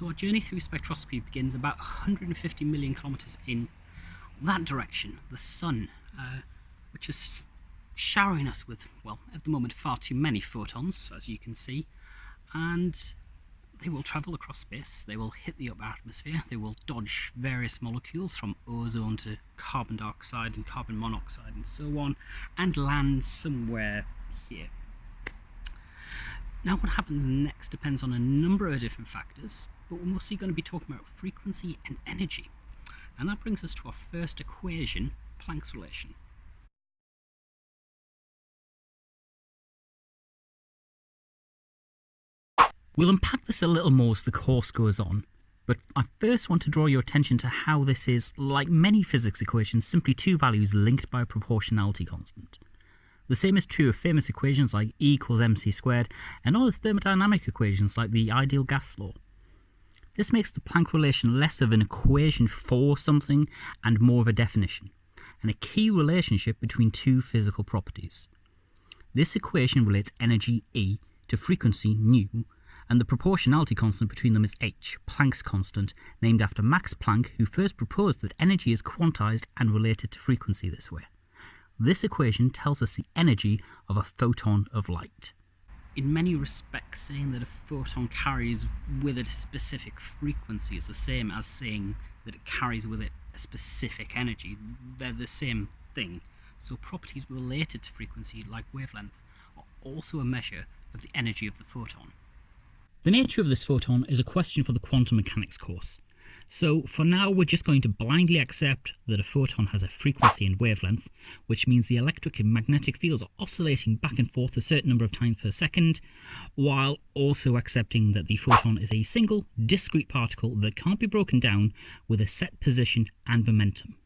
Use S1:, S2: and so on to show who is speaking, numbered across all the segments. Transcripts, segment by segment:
S1: So our journey through spectroscopy begins about 150 million kilometers in that direction, the sun, uh, which is showering us with, well, at the moment, far too many photons, as you can see, and they will travel across space, they will hit the upper atmosphere, they will dodge various molecules from ozone to carbon dioxide and carbon monoxide and so on, and land somewhere here. Now what happens next depends on a number of different factors, but we're mostly going to be talking about frequency and energy. And that brings us to our first equation, Planck's relation. We'll unpack this a little more as the course goes on, but I first want to draw your attention to how this is, like many physics equations, simply two values linked by a proportionality constant. The same is true of famous equations like E equals mc squared and other thermodynamic equations like the ideal gas law. This makes the Planck relation less of an equation for something and more of a definition, and a key relationship between two physical properties. This equation relates energy E to frequency nu and the proportionality constant between them is h, Planck's constant, named after Max Planck, who first proposed that energy is quantized and related to frequency this way. This equation tells us the energy of a photon of light. In many respects, saying that a photon carries with it a specific frequency is the same as saying that it carries with it a specific energy. They're the same thing. So properties related to frequency, like wavelength, are also a measure of the energy of the photon. The nature of this photon is a question for the quantum mechanics course. So for now we're just going to blindly accept that a photon has a frequency and wavelength, which means the electric and magnetic fields are oscillating back and forth a certain number of times per second, while also accepting that the photon is a single, discrete particle that can't be broken down with a set position and momentum.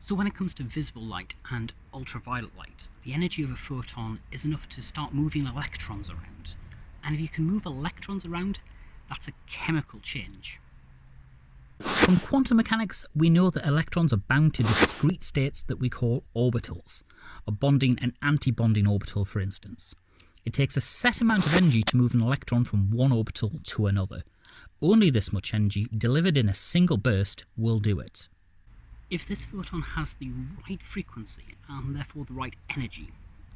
S1: So when it comes to visible light and ultraviolet light, the energy of a photon is enough to start moving electrons around. And if you can move electrons around, that's a chemical change. From quantum mechanics, we know that electrons are bound to discrete states that we call orbitals, a bonding and anti-bonding orbital for instance. It takes a set amount of energy to move an electron from one orbital to another. Only this much energy, delivered in a single burst, will do it. If this photon has the right frequency, and therefore the right energy,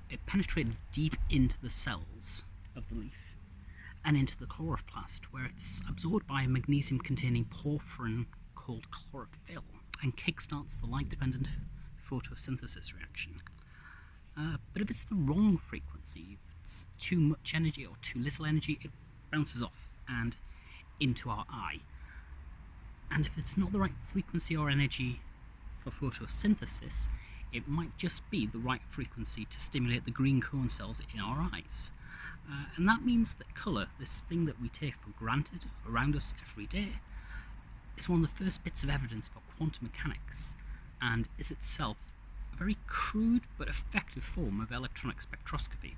S1: it penetrates deep into the cells of the leaf and into the chloroplast, where it's absorbed by a magnesium-containing porphyrin called chlorophyll and kickstarts the light-dependent photosynthesis reaction. Uh, but if it's the wrong frequency, if it's too much energy or too little energy, it bounces off and into our eye. And if it's not the right frequency or energy for photosynthesis, it might just be the right frequency to stimulate the green cone cells in our eyes. Uh, and that means that colour, this thing that we take for granted around us every day, is one of the first bits of evidence for quantum mechanics and is itself a very crude but effective form of electronic spectroscopy.